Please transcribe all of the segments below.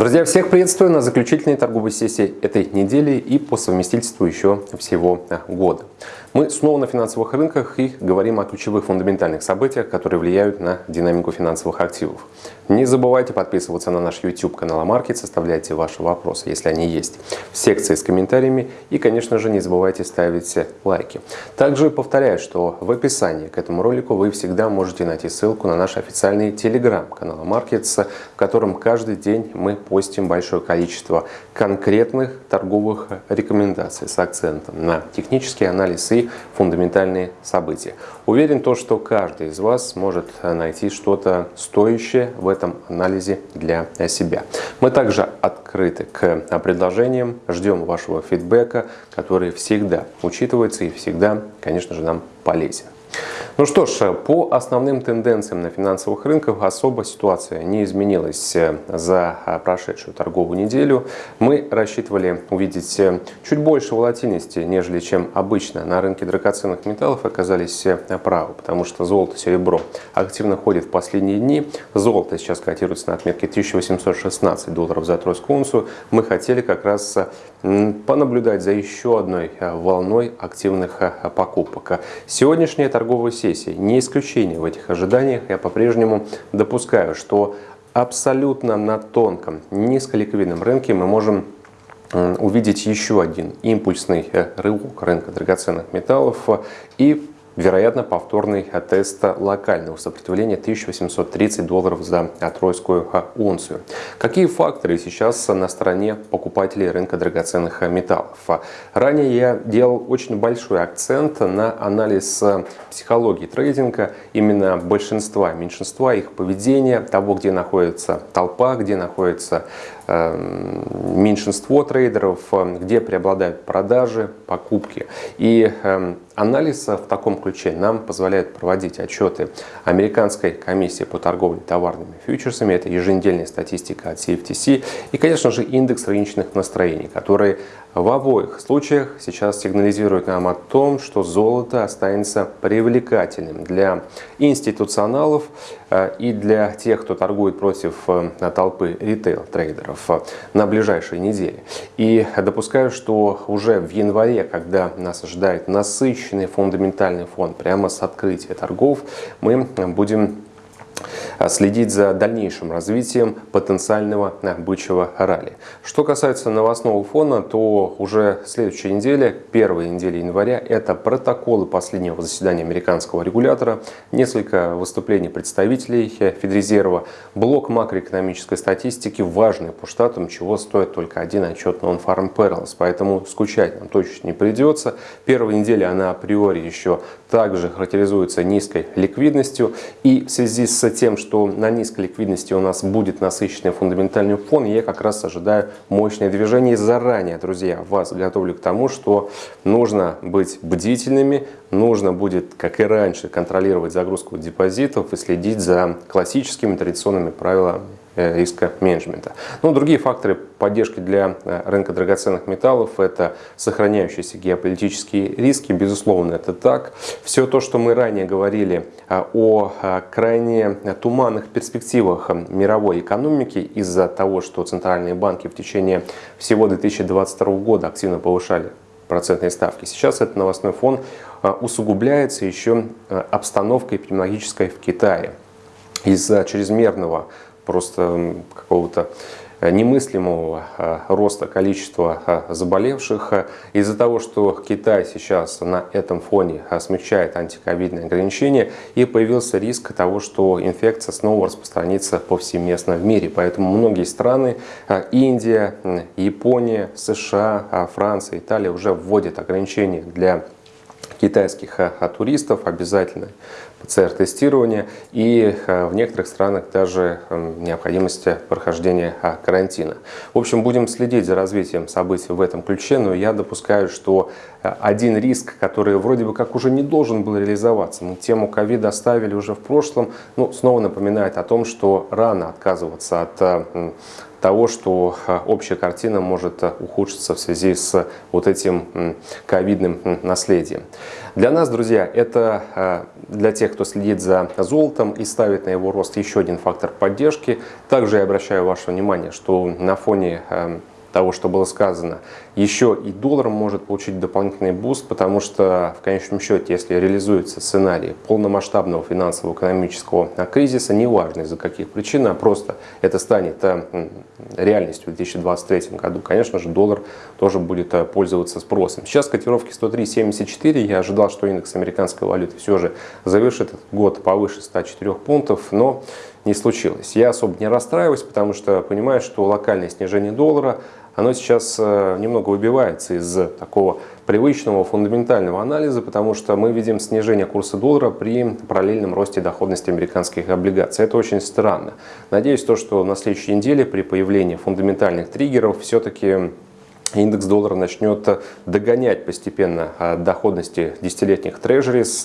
Друзья, всех приветствую на заключительной торговой сессии этой недели и по совместительству еще всего года. Мы снова на финансовых рынках и говорим о ключевых фундаментальных событиях, которые влияют на динамику финансовых активов. Не забывайте подписываться на наш YouTube канал Амаркет, составляйте ваши вопросы, если они есть, в секции с комментариями и, конечно же, не забывайте ставить лайки. Также повторяю, что в описании к этому ролику вы всегда можете найти ссылку на наш официальный телеграм-канал Маркетс, в котором каждый день мы постим большое количество конкретных торговых рекомендаций с акцентом на технический анализ и фундаментальные события. Уверен, то, что каждый из вас может найти что-то стоящее в этом анализе для себя. Мы также открыты к предложениям, ждем вашего фидбэка, который всегда учитывается и всегда, конечно же, нам полезен. Ну что ж, по основным тенденциям на финансовых рынках особо ситуация не изменилась э, за э, прошедшую торговую неделю. Мы рассчитывали увидеть э, чуть больше волатильности, нежели чем обычно на рынке драгоценных металлов, оказались правы, потому что золото, серебро активно ходит в последние дни. Золото сейчас котируется на отметке 1816 долларов за тройскую унцию. Мы хотели как раз понаблюдать за еще одной волной активных покупок. Сегодняшняя торговая сессия не исключение в этих ожиданиях. Я по-прежнему допускаю, что абсолютно на тонком, низколиквидном рынке мы можем увидеть еще один импульсный э, рывок рынка драгоценных металлов и вероятно, повторный тест локального сопротивления 1830 долларов за тройскую унцию. Какие факторы сейчас на стороне покупателей рынка драгоценных металлов? Ранее я делал очень большой акцент на анализ психологии трейдинга, именно большинства, меньшинства, их поведения, того, где находится толпа, где находится Эм, меньшинство трейдеров, где преобладают продажи, покупки. И эм, анализ в таком ключе нам позволяет проводить отчеты Американской комиссии по торговле товарными фьючерсами. Это еженедельная статистика от CFTC. И, конечно же, индекс рыночных настроений, который в обоих случаях сейчас сигнализирует нам о том, что золото останется привлекательным для институционалов э, и для тех, кто торгует против э, толпы ритейл-трейдеров э, на ближайшие недели. И допускаю, что уже в январе, когда нас ожидает насыщенный фундаментальный фон прямо с открытия торгов, мы будем следить за дальнейшим развитием потенциального бычьего ралли. Что касается новостного фона, то уже следующая неделя, первая неделя января, это протоколы последнего заседания американского регулятора, несколько выступлений представителей Федрезерва, блок макроэкономической статистики, важный по штатам, чего стоит только один отчет Non-Farm Perils, поэтому скучать нам точно не придется. Первая неделя она априори еще также характеризуется низкой ликвидностью и в связи с тем, что на низкой ликвидности у нас будет насыщенный фундаментальный фон, я как раз ожидаю мощное движение. Заранее, друзья, вас готовлю к тому, что нужно быть бдительными, нужно будет, как и раньше, контролировать загрузку депозитов и следить за классическими традиционными правилами риска менеджмента. Ну, другие факторы поддержки для э, рынка драгоценных металлов – это сохраняющиеся геополитические риски, безусловно, это так. Все то, что мы ранее говорили э, о крайне туманных перспективах мировой экономики из-за того, что центральные банки в течение всего 2022 года активно повышали процентные ставки. Сейчас этот новостной фон усугубляется еще обстановкой эпидемиологической в Китае. Из-за чрезмерного просто какого-то э, немыслимого э, роста количества э, заболевших. Из-за того, что Китай сейчас на этом фоне смягчает антиковидные ограничения, и появился риск того, что инфекция снова распространится повсеместно в мире. Поэтому многие страны, Индия, Япония, США, Франция, Италия уже вводят ограничения для китайских туристов обязательно ПЦР-тестирования и э, в некоторых странах даже эм, необходимость прохождения а, карантина. В общем, будем следить за развитием событий в этом ключе, но я допускаю, что э, один риск, который вроде бы как уже не должен был реализоваться, мы тему ковида оставили уже в прошлом, ну, снова напоминает о том, что рано отказываться от э, того, что общая картина может ухудшиться в связи с вот этим ковидным наследием. Для нас, друзья, это для тех, кто следит за золотом и ставит на его рост еще один фактор поддержки. Также я обращаю ваше внимание, что на фоне того, что было сказано, еще и доллар может получить дополнительный boost, потому что в конечном счете, если реализуется сценарий полномасштабного финансово-экономического кризиса, неважно из-за каких причин, а просто это станет э, реальностью в 2023 году, конечно же, доллар тоже будет э, пользоваться спросом. Сейчас котировки 103.74, я ожидал, что индекс американской валюты все же завершит год повыше 104 пунктов, но не случилось. Я особо не расстраиваюсь, потому что понимаю, что локальное снижение доллара – оно сейчас э, немного выбивается из такого привычного фундаментального анализа, потому что мы видим снижение курса доллара при параллельном росте доходности американских облигаций. Это очень странно. Надеюсь, то, что на следующей неделе при появлении фундаментальных триггеров все-таки индекс доллара начнет догонять постепенно а, доходности десятилетних трежерис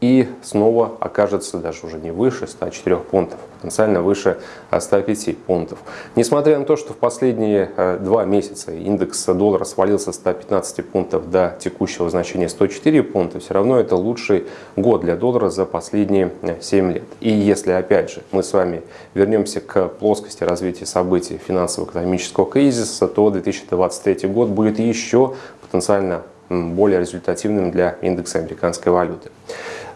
и снова окажется даже уже не выше 104 пунктов, потенциально выше 105 а, пунктов. Несмотря на то, что в последние а, два месяца индекс доллара свалился с 115 пунктов до текущего значения 104 пункта, все равно это лучший год для доллара за последние 7 лет. И если опять же мы с вами вернемся к плоскости развития событий финансово-экономического кризиса, то 2023 2023 год будет еще потенциально более результативным для индекса американской валюты.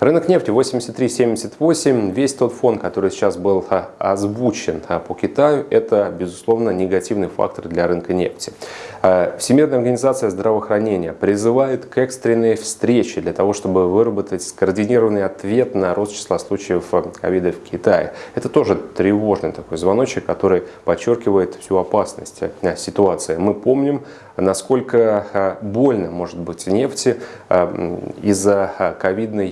Рынок нефти 83.78. Весь тот фон, который сейчас был а, озвучен а, по Китаю, это, безусловно, негативный фактор для рынка нефти. А, Всемирная организация здравоохранения призывает к экстренной встрече для того, чтобы выработать скоординированный ответ на рост числа случаев ковида в Китае. Это тоже тревожный такой звоночек, который подчеркивает всю опасность ситуации. Мы помним, насколько больно может быть нефти из-за ковидной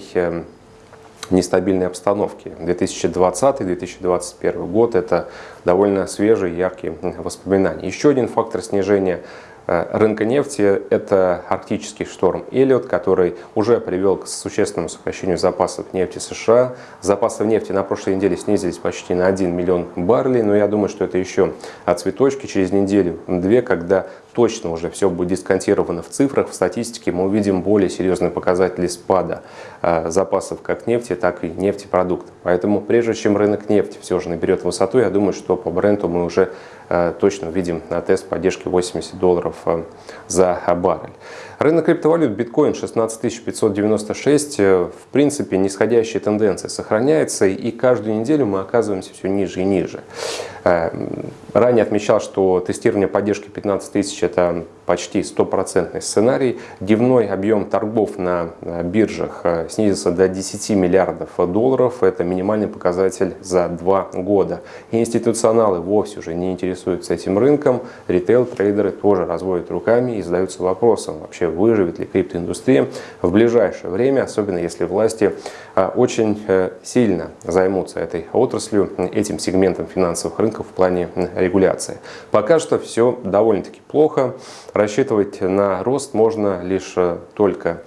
нестабильной обстановки. 2020-2021 год – это довольно свежие, яркие воспоминания. Еще один фактор снижения Э, рынка нефти – это арктический шторм Эллиот, который уже привел к существенному сокращению запасов нефти США. Запасы нефти на прошлой неделе снизились почти на 1 миллион баррелей, но я думаю, что это еще от цветочки. Через неделю-две, когда точно уже все будет дисконтировано в цифрах, в статистике, мы увидим более серьезные показатели спада э, запасов как нефти, так и нефтепродуктов. Поэтому прежде чем рынок нефти все же наберет высоту, я думаю, что по бренду мы уже Э, точно увидим на тест поддержки 80 долларов э, за баррель. Рынок криптовалют биткоин 16 596, э, в принципе, нисходящая тенденция сохраняется, и каждую неделю мы оказываемся все ниже и ниже. Ранее отмечал, что тестирование поддержки 15 тысяч – это почти стопроцентный сценарий. Дневной объем торгов на биржах э, снизился до 10 миллиардов долларов. Это минимальный показатель за два года. Институционалы вовсе уже не интересуются этим рынком. Ритейл-трейдеры тоже разводят руками и задаются вопросом, вообще выживет ли криптоиндустрия в ближайшее время, особенно если власти э, очень э, сильно займутся этой отраслью, этим сегментом финансовых рынков в плане регуляции. Пока что все довольно-таки плохо. Рассчитывать на рост можно лишь э, только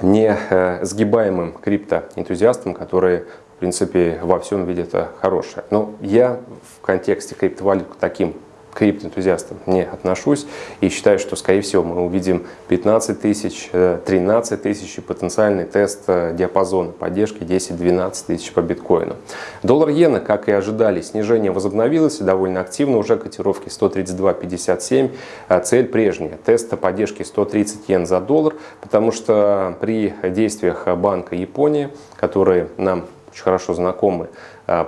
не э, сгибаемым криптоэнтузиастам, которые в принципе во всем видят хорошее. Но я в контексте криптовалют таким криптоэнтузиастам не отношусь и считаю, что, скорее всего, мы увидим 15 тысяч, 13 э, тысяч и потенциальный тест э, диапазона поддержки 10-12 тысяч по биткоину. Доллар-иена, как и ожидали, снижение возобновилось довольно активно, уже котировки 132.57, а цель прежняя, тест поддержки 130 йен за доллар, потому что при действиях Банка Японии, которые нам очень хорошо знакомы,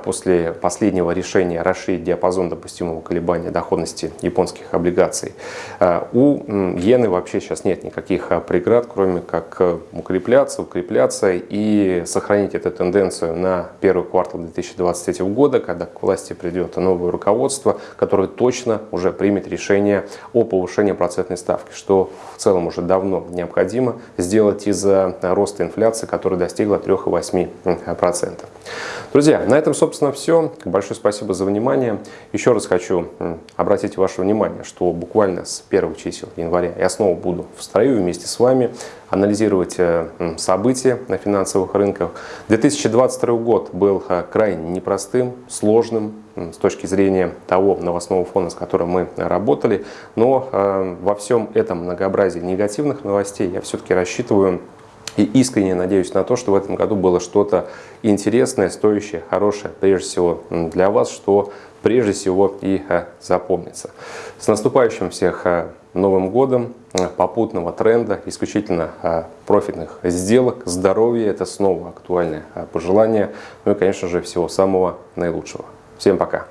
после последнего решения расширить диапазон допустимого колебания доходности японских облигаций. А, у иены вообще сейчас нет никаких а, преград, кроме как укрепляться, укрепляться и сохранить эту тенденцию на первый квартал 2023 года, когда к власти придет новое руководство, которое точно уже примет решение о повышении процентной ставки, что в целом уже давно необходимо сделать из-за роста инфляции, которая достигла 3,8%. Друзья, на этом, собственно, все. Большое спасибо за внимание. Еще раз хочу обратить ваше внимание, что буквально с первых чисел января я снова буду в строю вместе с вами анализировать э, события на финансовых рынках. 2022 год был э, крайне непростым, сложным с точки зрения того новостного фона, с которым мы работали. Но э, во всем этом многообразии негативных новостей я все-таки рассчитываю и искренне надеюсь на то, что в этом году было что-то интересное, стоящее, хорошее, прежде всего для вас, что прежде всего и э, запомнится. С наступающим всех э, Новым годом, э, попутного тренда, исключительно профитных сделок, здоровья, это снова актуальное пожелание, ну и, конечно же, всего самого наилучшего. Всем пока!